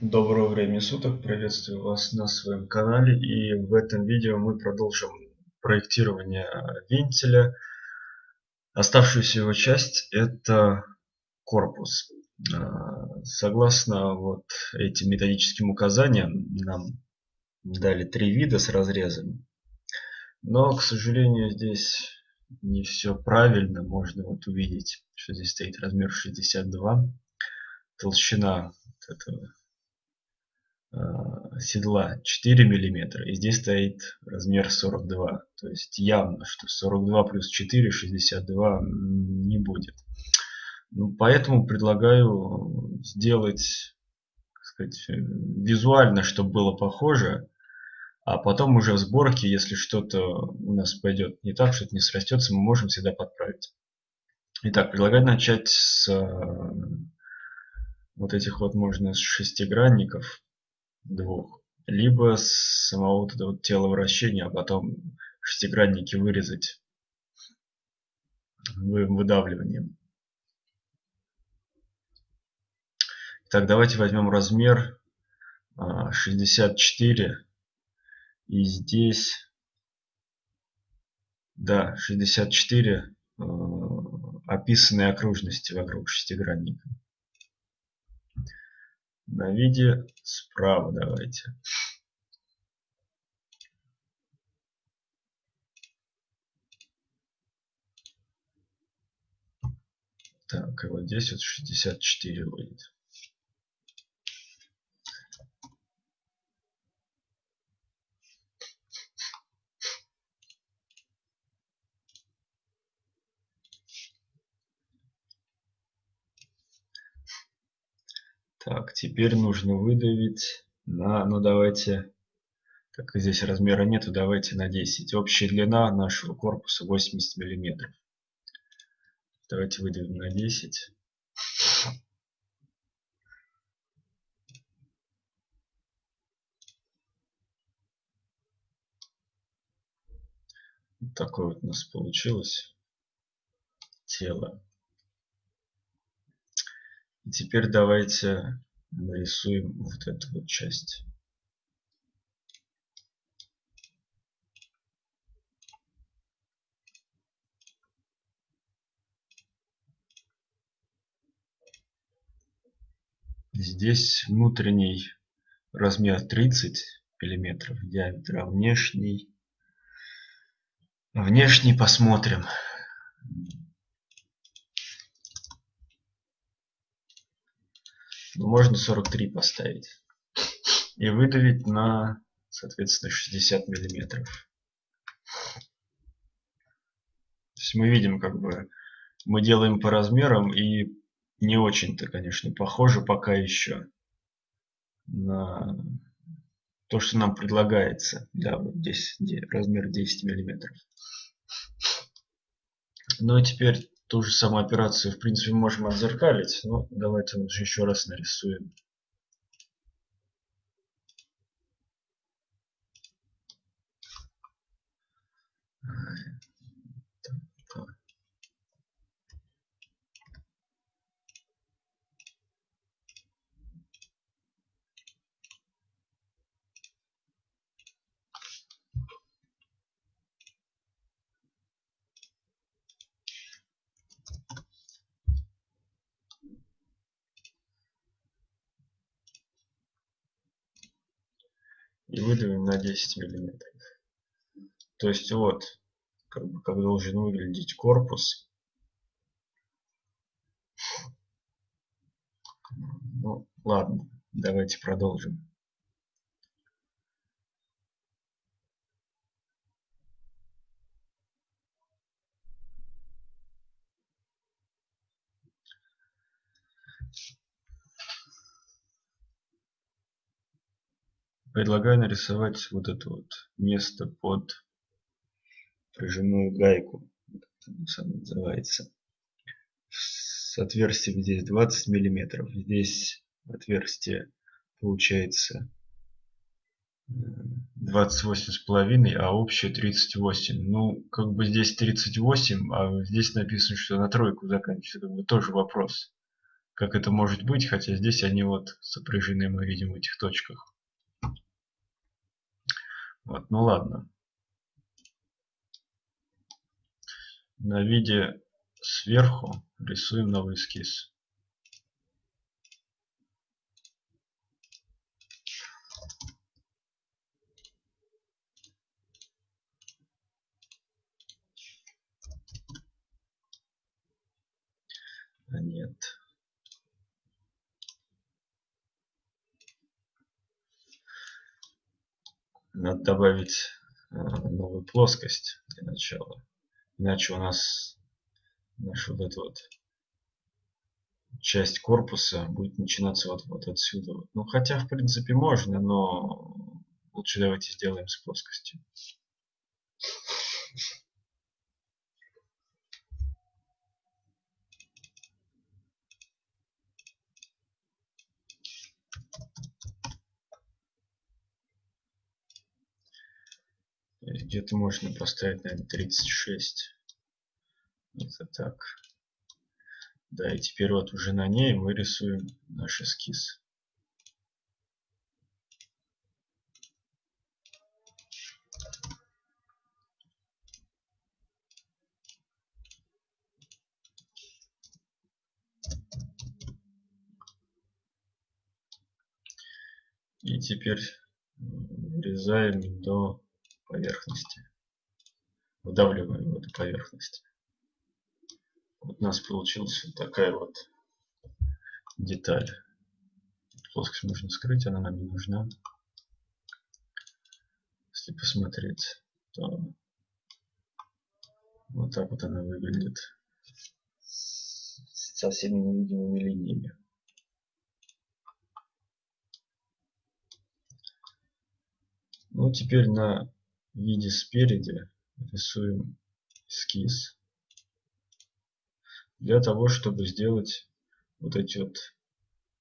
Доброго времени суток, приветствую вас на своем канале и в этом видео мы продолжим проектирование вентиля. Оставшуюся его часть это корпус. А, согласно вот этим методическим указаниям нам дали три вида с разрезами. Но, к сожалению, здесь не все правильно. Можно вот увидеть, что здесь стоит размер 62. Толщина этого седла 4 миллиметра и здесь стоит размер 42 то есть явно что 42 плюс 4 62 не будет. Ну, поэтому предлагаю сделать сказать, визуально чтобы было похоже а потом уже в сборке если что-то у нас пойдет не так что-то не срастется мы можем всегда подправить. Итак, предлагаю начать с э, вот этих вот можно с шестигранников двух, либо с самого вот этого тела вращения, а потом шестигранники вырезать выдавливанием. Так, давайте возьмем размер 64 а, и здесь да 64 э, описанные окружности вокруг шестигранника на виде справа давайте. Так, и вот здесь вот 64 будет. Так, теперь нужно выдавить на, ну давайте, так как здесь размера нету, давайте на 10. Общая длина нашего корпуса 80 миллиметров. Давайте выдавим на 10. Вот такое вот у нас получилось тело. Теперь давайте нарисуем вот эту вот часть. Здесь внутренний размер 30 миллиметров диаметра, внешний внешний посмотрим можно 43 поставить и выдавить на соответственно 60 миллиметров. То есть мы видим как бы мы делаем по размерам и не очень-то конечно похоже пока еще на то что нам предлагается. Да вот здесь размер 10 миллиметров. Ну и теперь ту же самую операцию в принципе можем отзеркалить но давайте лучше еще раз нарисуем и выдавим на 10 миллиметров. То есть вот как, бы, как должен выглядеть корпус. Ну ладно давайте продолжим предлагаю нарисовать вот это вот место под прижимную гайку. Как называется. С отверстием здесь 20 миллиметров. Здесь отверстие получается 28 с половиной а общее 38 ну как бы здесь 38 а здесь написано что на тройку заканчивается. Как бы тоже вопрос. Как это может быть, хотя здесь они вот сопряжены, мы видим в этих точках. Вот, ну ладно. На виде сверху рисуем новый эскиз. А нет. Надо добавить э, новую плоскость для начала. Иначе у нас наша вот эта вот часть корпуса будет начинаться вот, вот отсюда. Ну, хотя, в принципе, можно, но лучше давайте сделаем с плоскостью. Где-то можно поставить, наверное, 36. Это так. Да, и теперь вот уже на ней мы рисуем наш эскиз. И теперь вырезаем до поверхности. Выдавливаем в эту поверхность. Вот у нас получилась вот такая вот деталь. Плоскость можно скрыть, она нам не нужна. Если посмотреть, то вот так вот она выглядит со всеми невидимыми линиями. Ну, теперь на виде спереди рисуем эскиз для того, чтобы сделать вот эти вот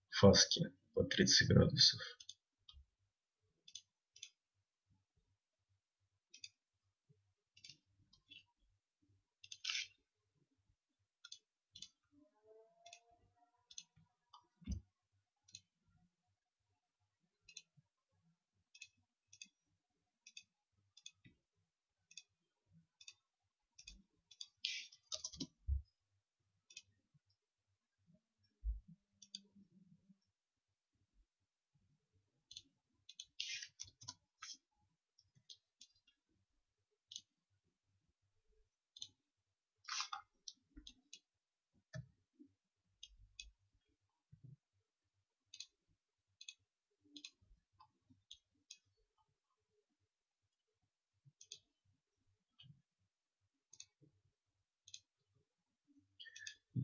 фаски по 30 градусов.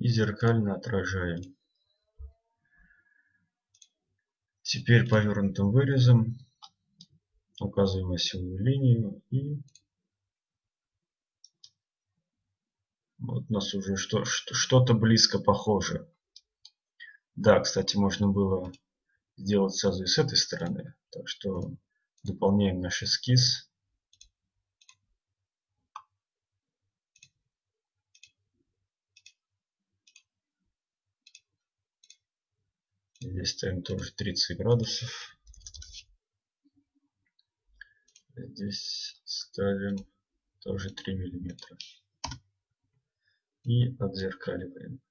И зеркально отражаем. Теперь повернутым вырезом указываем осевую линию и вот у нас уже что-то что, близко похоже. Да, кстати, можно было сделать сразу и с этой стороны. Так что дополняем наш эскиз. Здесь ставим тоже 30 градусов. Здесь ставим тоже 3 миллиметра. И отзеркаливаем.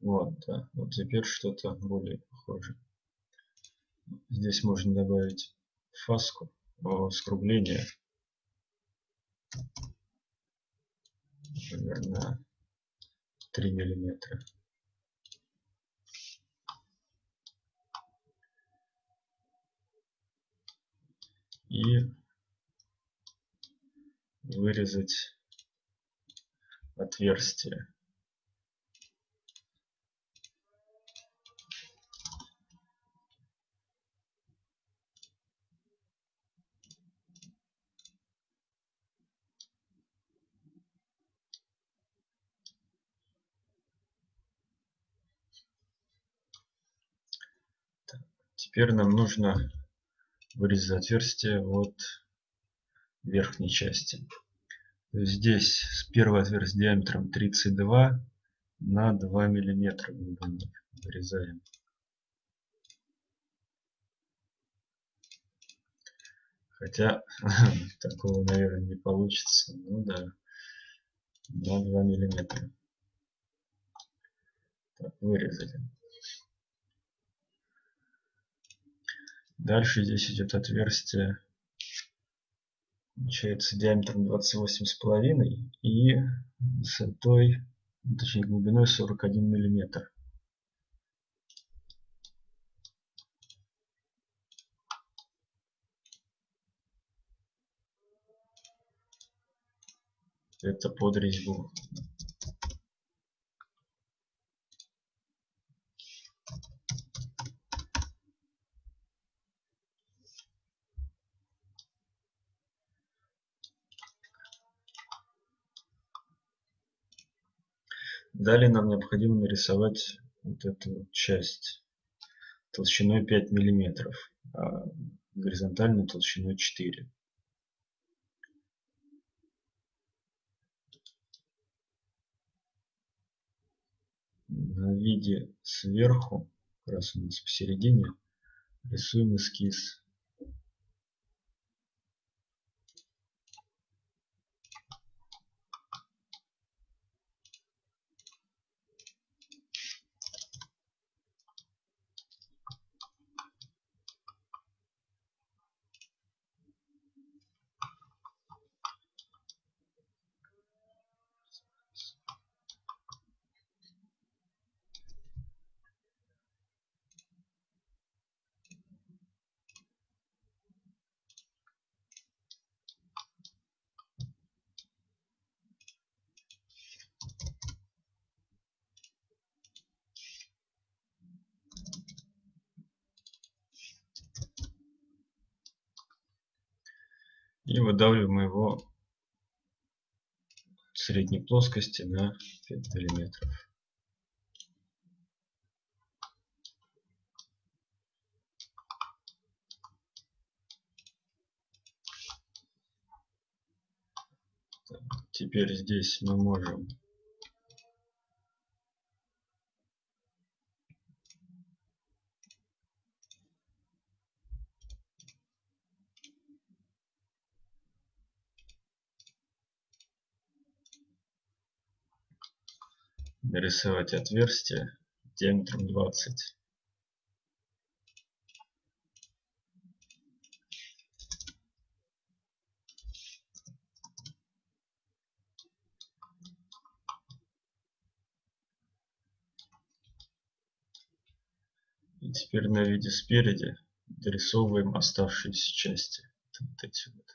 Вот, да. Вот теперь что-то более похоже. Здесь можно добавить фаску, скругление например, на 3 миллиметра. И вырезать отверстие. Теперь нам нужно вырезать отверстие от верхней части. Здесь с первого отверстия диаметром 32 на 2 миллиметра глубины вырезаем. Хотя такого, наверное, не получится. Ну да, на 2 миллиметра. Так, вырезали. Дальше здесь идет отверстие, получается диаметром 28,5 и высотой, точнее глубиной 41 миллиметр. Это под резьбу. Далее нам необходимо нарисовать вот эту часть толщиной 5 миллиметров, а горизонтальной толщиной 4. На виде сверху, как раз у нас посередине, рисуем эскиз и выдавливаем его средней плоскости на 5 миллиметров. Теперь здесь мы можем нарисовать отверстие диаметром 20. И теперь на виде спереди дорисовываем оставшиеся части. Вот эти вот.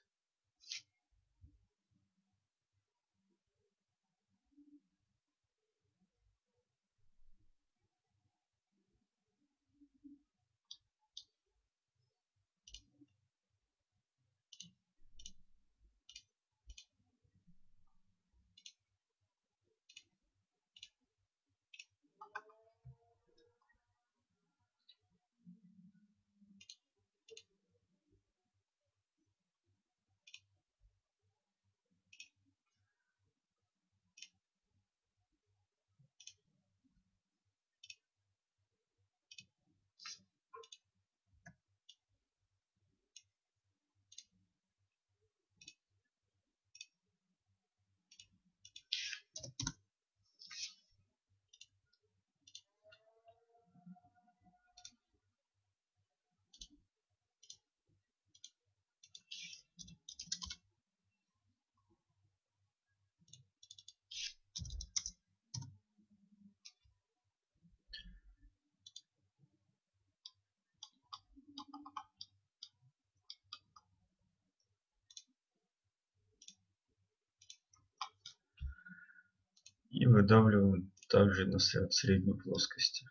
И выдавливаем также на средней плоскости.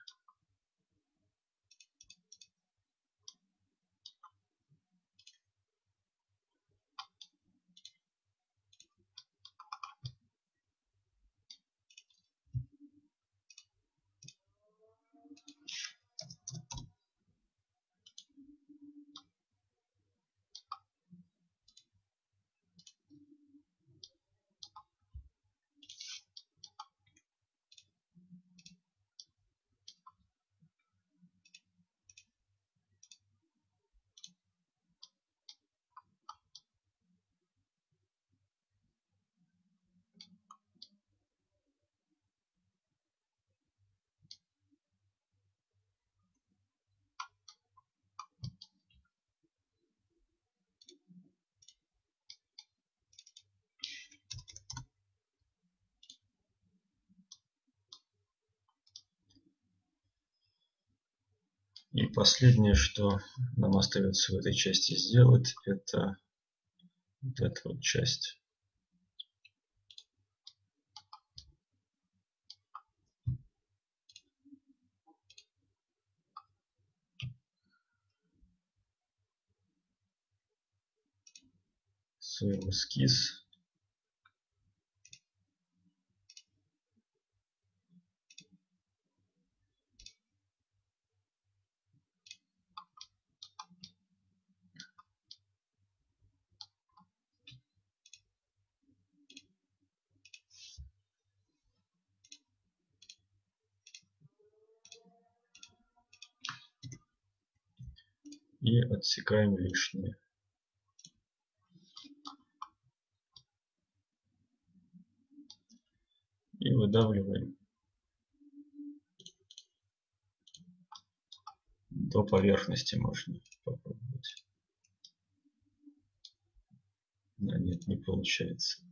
И последнее, что нам остается в этой части сделать, это вот эта вот часть. свой эскиз. И отсекаем лишнее. И выдавливаем до поверхности можно попробовать. Да нет, не получается.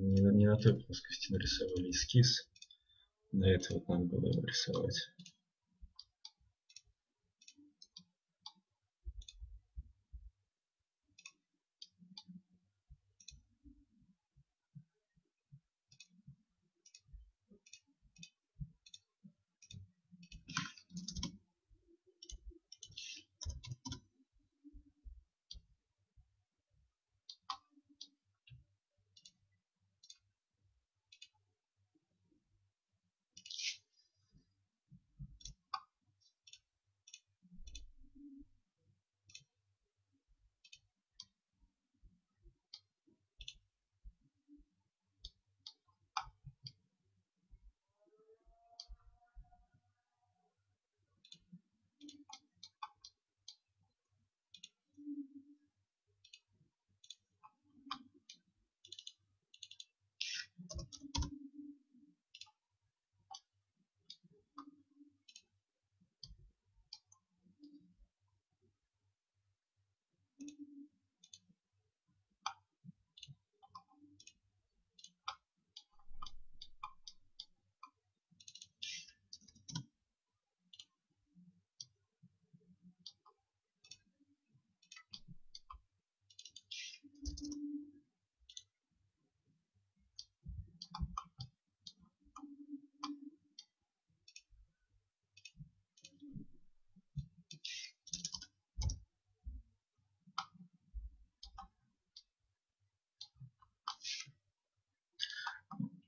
Не, не на той плоскости нарисовали эскиз. На это вот надо было его рисовать.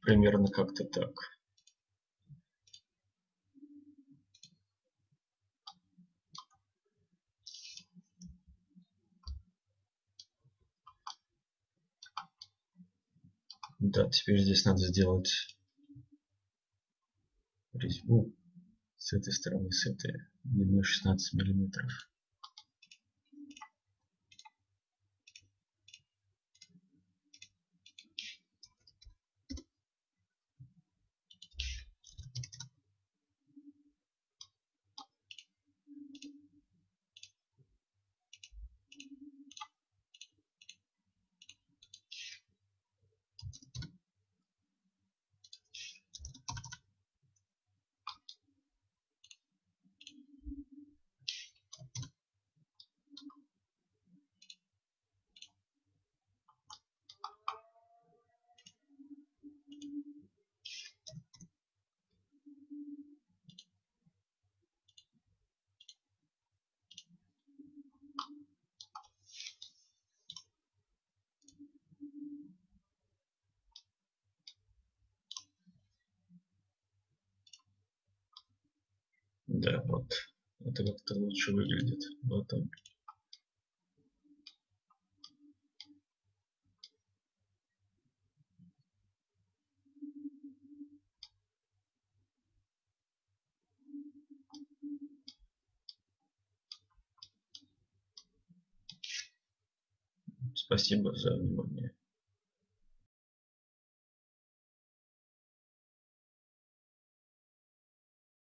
Примерно как-то так. Да, теперь здесь надо сделать резьбу с этой стороны, с этой, длиной 16 миллиметров. Да, вот. Это как-то лучше выглядит. Вот он. Спасибо за внимание.